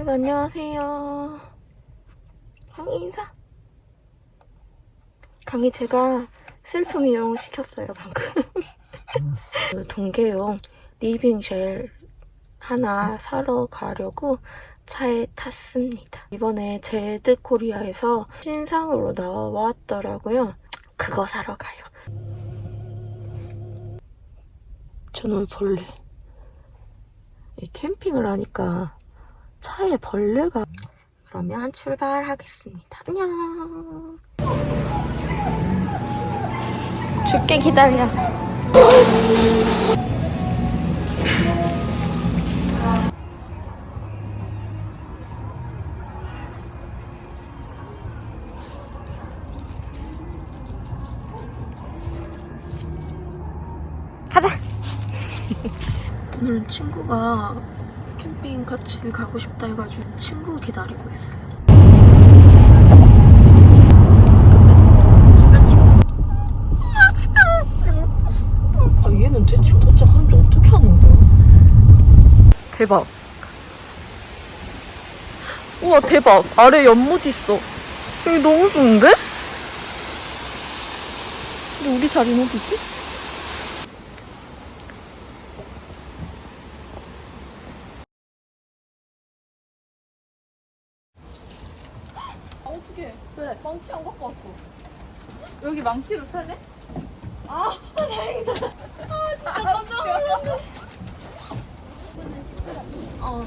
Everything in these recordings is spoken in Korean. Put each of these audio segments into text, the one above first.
여러분 안녕하세요. 강희 인사. 강희 제가 셀프 미용 시켰어요 방금. 그 동계용 living shell 하나 사러 가려고 차에 탔습니다. 이번에 제드 코리아에서 신상으로 나왔더라고요. 그거 사러 가요. 저는 벌레. 이 캠핑을 하니까 차에 벌레가 그러면 출발하겠습니다. 안녕. 줄게 기다려. 가자. 오늘은 친구가 캠핑 같이 가고 싶다 해가지고 친구 기다리고 있어요. 근데 주변 친구 아 얘는 대충 도착하는지 어떻게 하는 거야? 대박. 우와 대박. 아래 연못 있어. 여기 너무 좋은데? 근데 우리 자리는 어디지? 아 어떡해 왜? 망치 안 갖고 왔어 여기 망치로 타네? 아 다행이다 아 진짜 깜짝 놀랐네 어.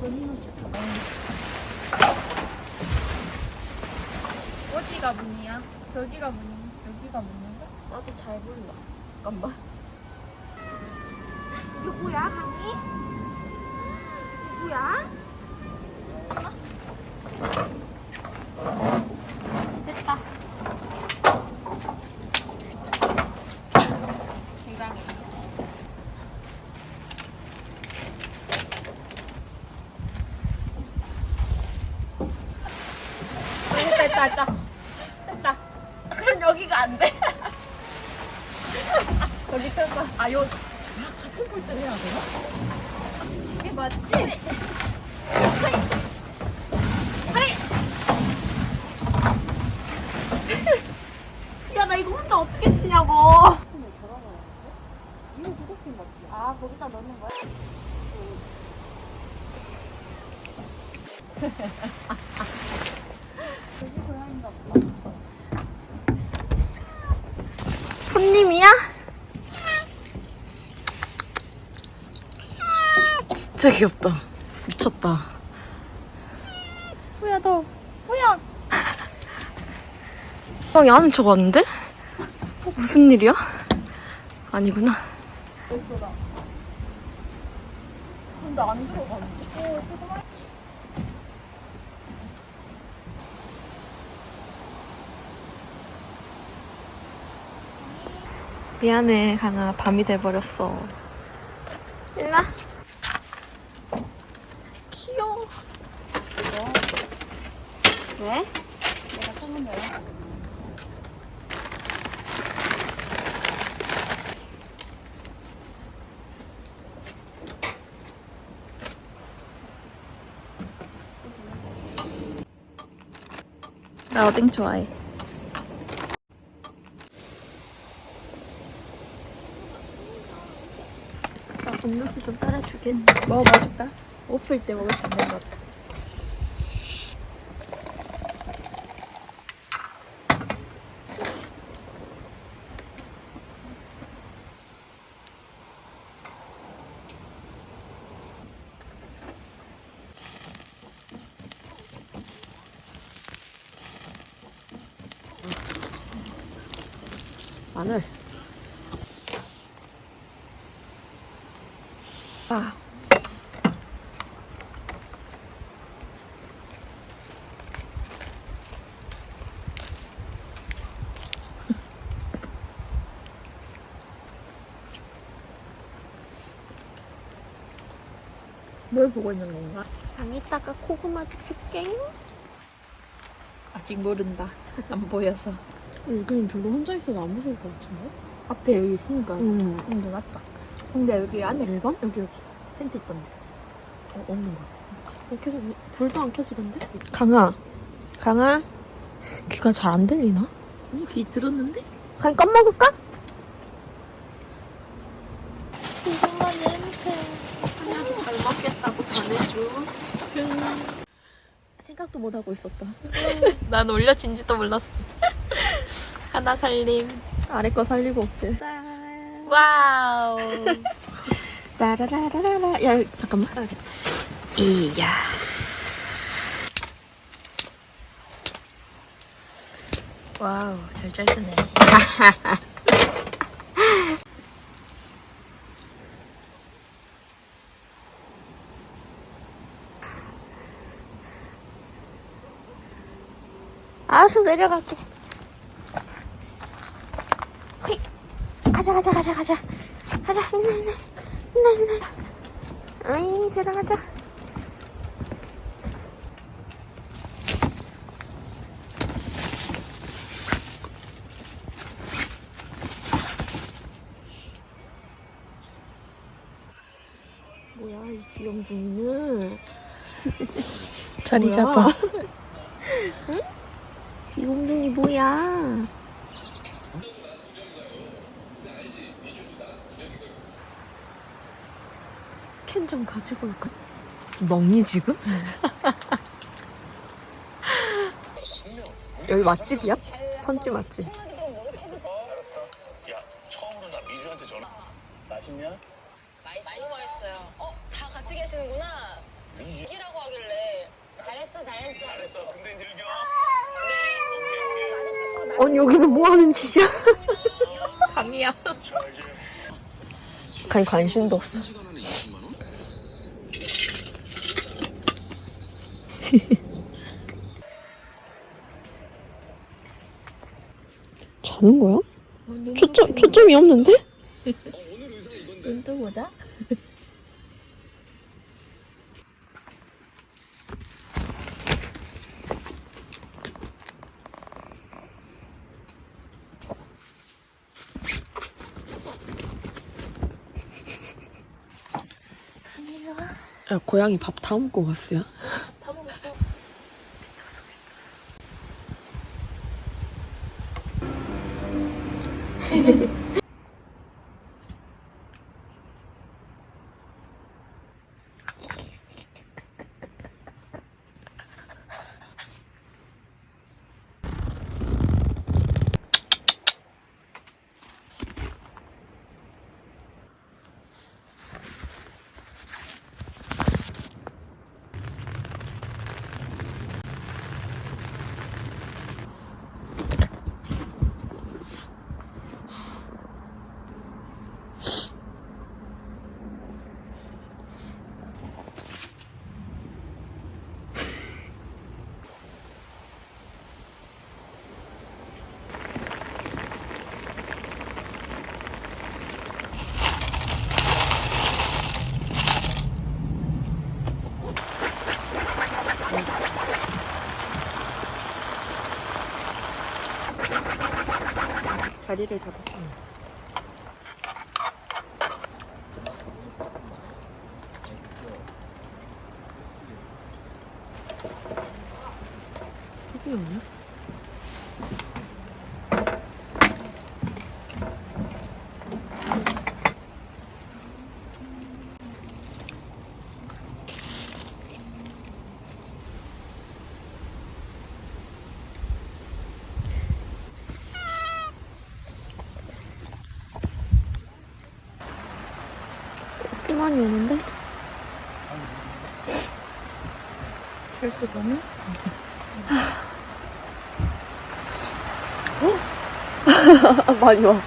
본인은 좋다. 어디가 문이야? 저기가 문 여기가 문인가? 나도 잘 몰라. 잠깐만. 누구야 강이? 누구야? 됐다 굉장히 됐다 됐다 됐다 됐다 그럼 여기가 안 돼. 여기 펴봐. 아, 요, 같은 꼴대 해야 되나? 이게 맞지? 하이! 하이! 야, 나 이거 혼자 어떻게 치냐고! 이거 거 같아. 아, 거기다 넣는 거야? 여기 고양인가 보다. 손님이야? 진짜 귀엽다. 미쳤다. 뭐야, 너. 뭐야? 형이 아는 척 왔는데? 어, 무슨 일이야? 아니구나. 근데 안 들어가는데? 미안해, 강아. 밤이 돼버렸어. 일나? 귀여워. 왜? 내가 찾는 거야. 나 어딩 좋아해. 나 음료수 좀 따라주겠니? 먹어봐 줄까? 오플 때 먹을 수 있는 것 같아. 마늘. 아. 뭘 보고 있는 건가? 방에다가 고구마 줄게. 아직 모른다. 안 보여서. 여기는 별로 혼자 있어도 안 무서울 것 같은데? 앞에 여기 있으니까. 응. 근데 맞다. 근데 여기 안에 일반? 여기 여기 텐트 있던데. 어, 없는 것 같아. 어, 계속 불도 안 켜지던데? 강아, 강아, 귀가 잘 안 들리나? 아니 귀 들었는데? 그냥 껌 먹을까? 고구마 냄새. 아주 잘 먹겠다고 전해줘. 생각도 못 하고 있었다. 난 올려진지도 몰랐어. 하나 살림. 아래 거 살리고 없지. 와우. 따라라라라. 야, 잠깐만. 이야. 와우 잘 잘드네. 알았어, 내려갈게. 가자, 가자, 가자, 가자. 가자, 있나, 있나, 있나, 있나. 어이, 들어가자. 뭐야, 이 귀염둥이는. 자리? 잡아. 귀염둥이 뭐야? 캔 좀 가지고 올까? 지금 먹니 지금? 여기 맛집이야? 선집 맛집. 알았어. 야, 처음으로 나 미주한테 전화. 맛있냐? 많이 맛있어요. 어, 다 같이 계시는구나. 미주. 이라고 하길래. 잘했어, 잘했어. 잘했어. 근데 늙어. 네. 아니 여기서 뭐 하는 짓이야? 강이야. 간 관심도 없어. 자는 거야? 초점 초점이 없는데? 눈 뜨고 보자. 야 고양이 밥 다 먹고 왔어요? 자리를 잡았어. 여기 없네? 꽤 많이 오는데? 할 수가 없네. 많이 와.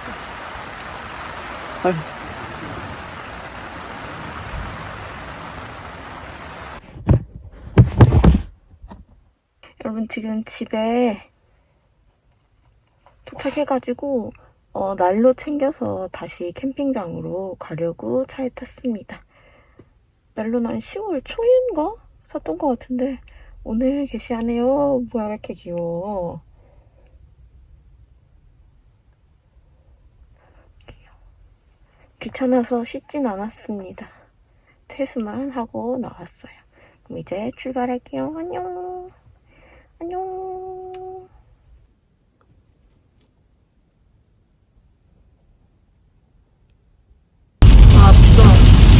여러분 지금 집에 도착해가지고 어, 난로 챙겨서 다시 캠핑장으로 가려고 차에 탔습니다. 난로는 한 10월 초인가 샀던 것 같은데 오늘 게시하네요. 뭐야 왜 이렇게 귀여워. 귀찮아서 씻진 않았습니다. 퇴수만 하고 나왔어요. 그럼 이제 출발할게요. 안녕. 아, 진짜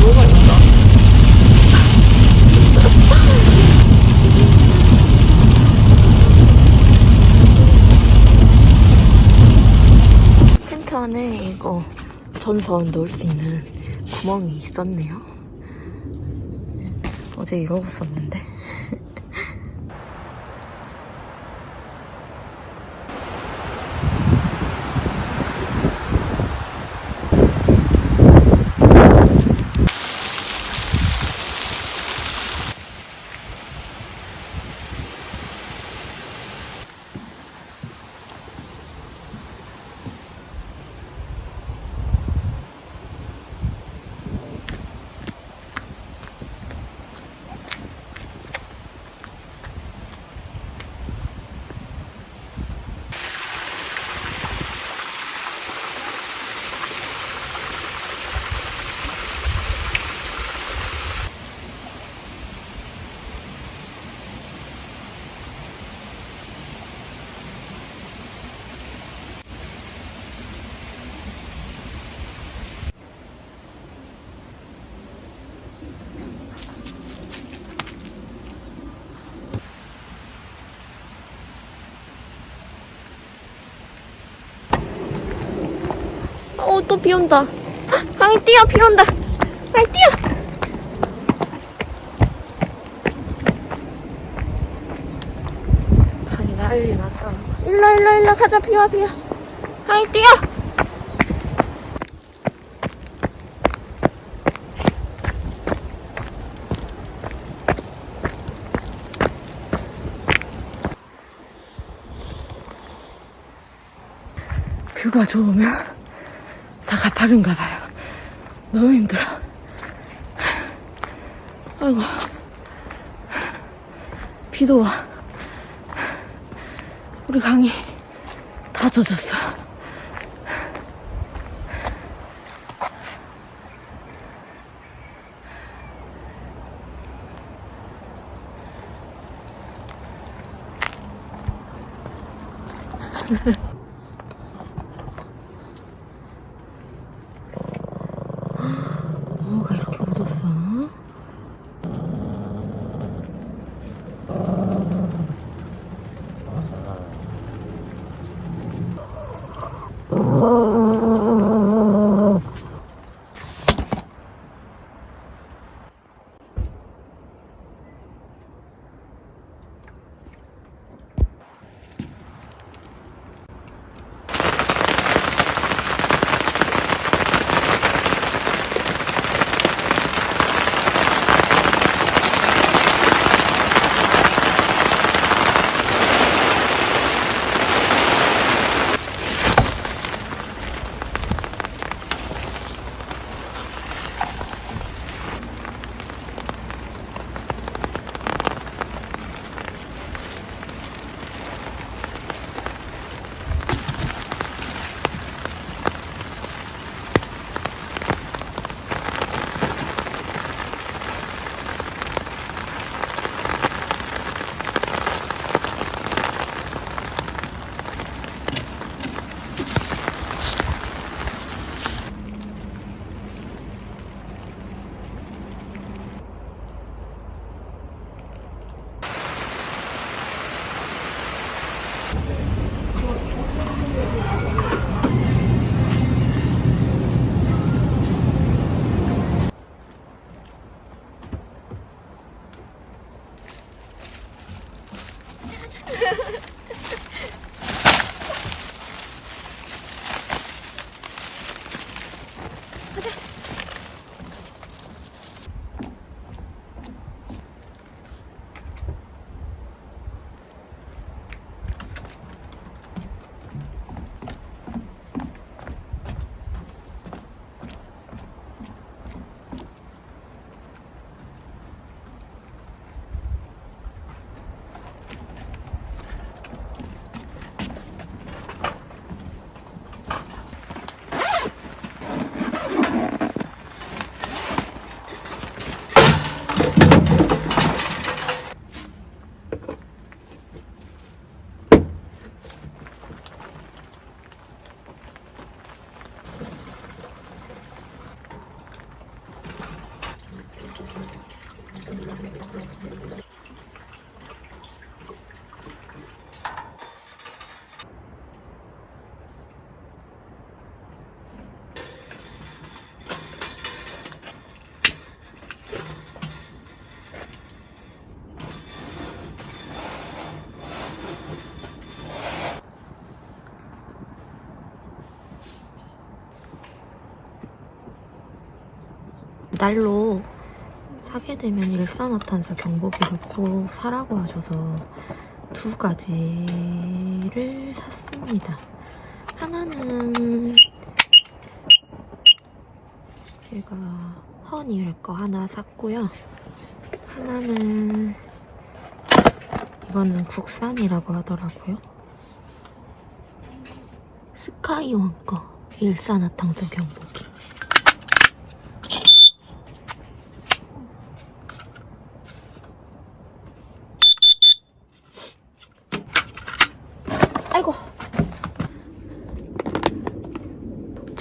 너무 맛있다. 텐트 안에 이거 전선 넣을 수 있는 구멍이 있었네요. 어제 이러고 썼는데. 어, 또 비 온다. 강이 뛰어, 비 온다. 강이 뛰어. 강이 난리 났다. 일로, 일로, 일로 가자, 비 와, 비 와. 강이 뛰어. 뷰가 좋으면 다 가파른가 봐요. 너무 힘들어. 아이고. 비도 와. 우리 강이 다 젖었어. 날로 사게 되면 일산화탄소 경보기를 꼭 사라고 하셔서 두 가지를 샀습니다. 하나는 제가 허니를 거 하나 샀고요. 하나는 이거는 국산이라고 하더라고요. 스카이원 거 일산화탄소 경보기. 아이고.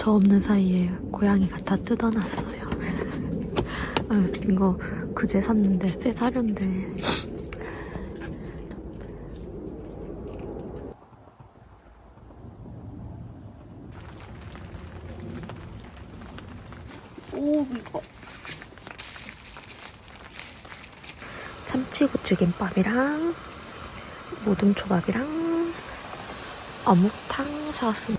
저 없는 사이에 고양이가 다 뜯어놨어요. 아, 이거 그제 샀는데 새 사료인데 참치고추김밥이랑 모둠초밥이랑 어묵탕 사왔습니다.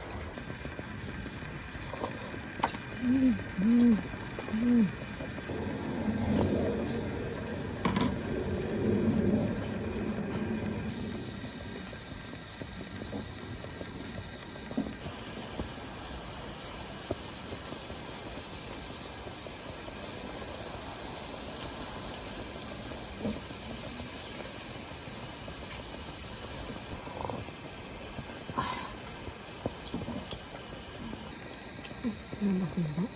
너무 맛있는데?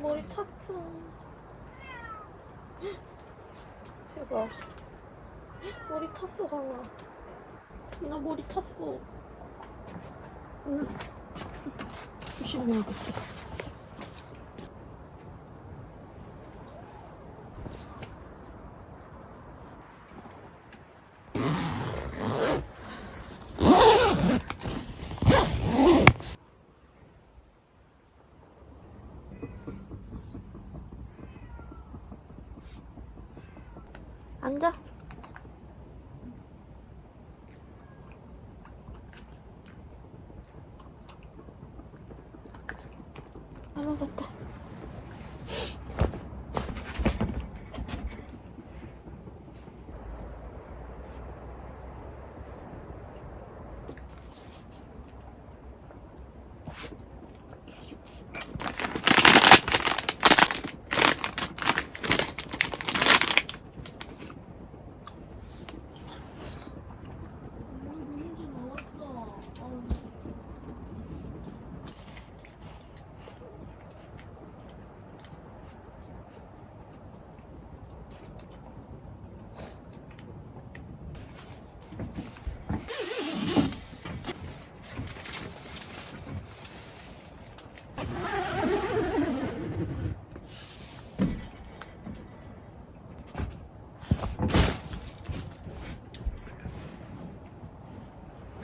머리 찼어 대박 머리 탔어 강아 나 머리 탔어. 응. 조심해야겠다 앉아. 다 먹었다.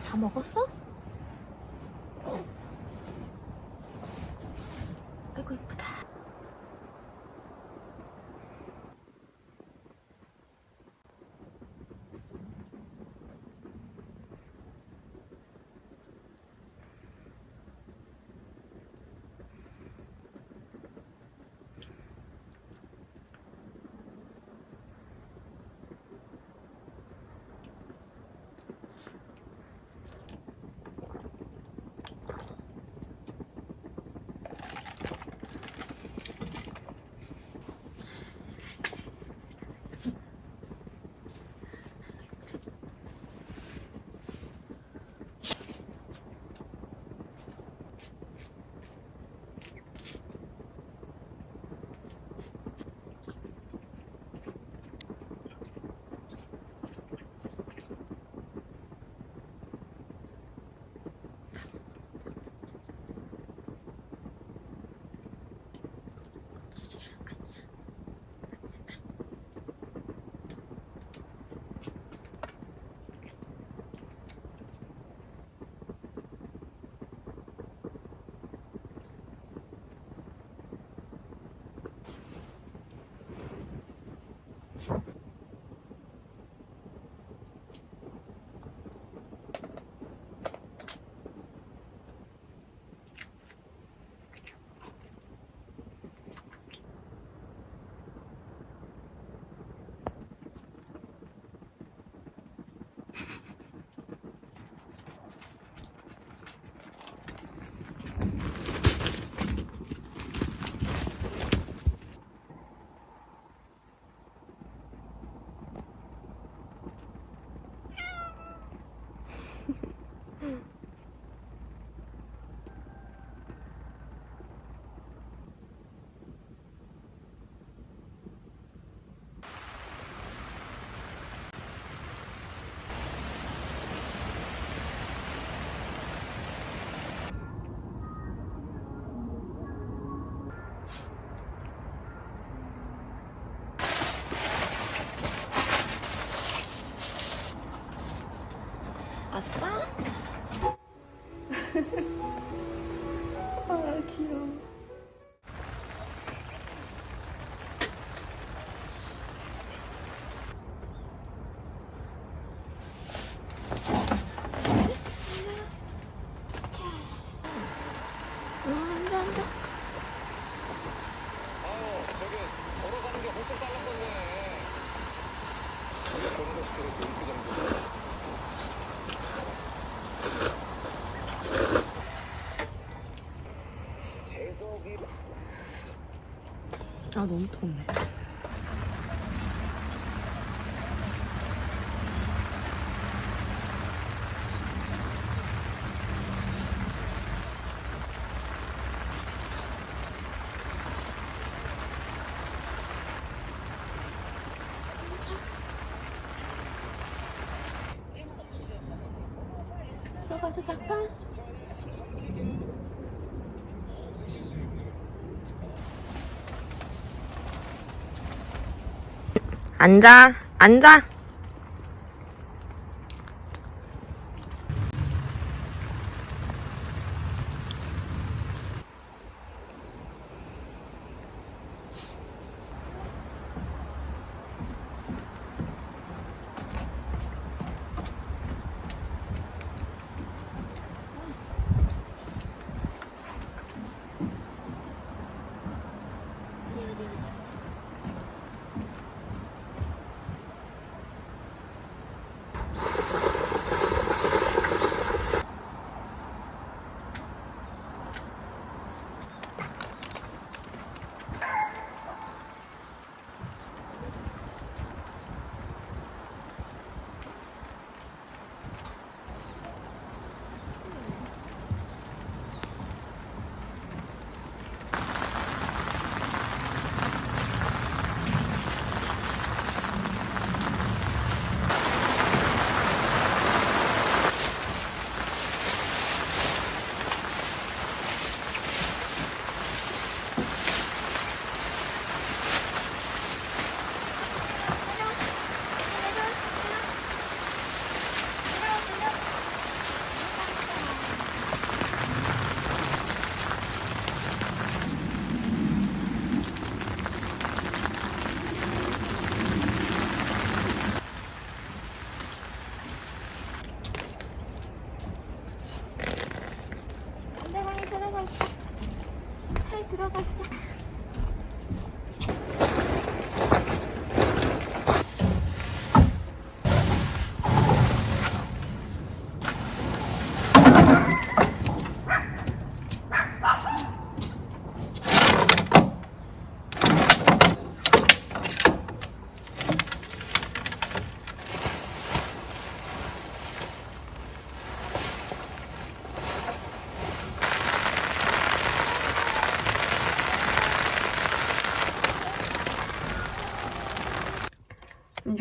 다 먹었어? Mm-hmm. 아 너무 덥네. 들어가서 잠깐. 앉아, 앉아.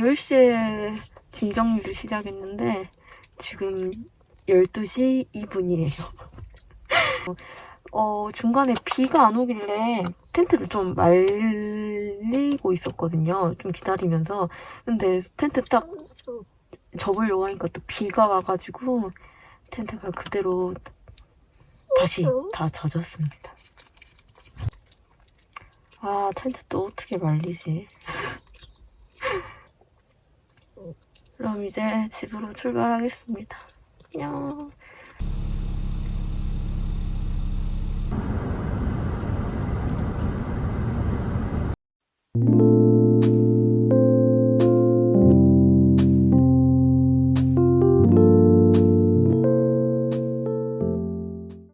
10시에 짐 정리를 시작했는데 지금 12시 2분이에요. 어, 중간에 비가 안 오길래 텐트를 좀 말리고 있었거든요. 좀 기다리면서. 근데 텐트 딱 접으려고 하니까 또 비가 와가지고 텐트가 그대로 다시 다 젖었습니다. 아, 텐트 또 어떻게 말리지? 그럼 이제 집으로 출발하겠습니다. 안녕. 음.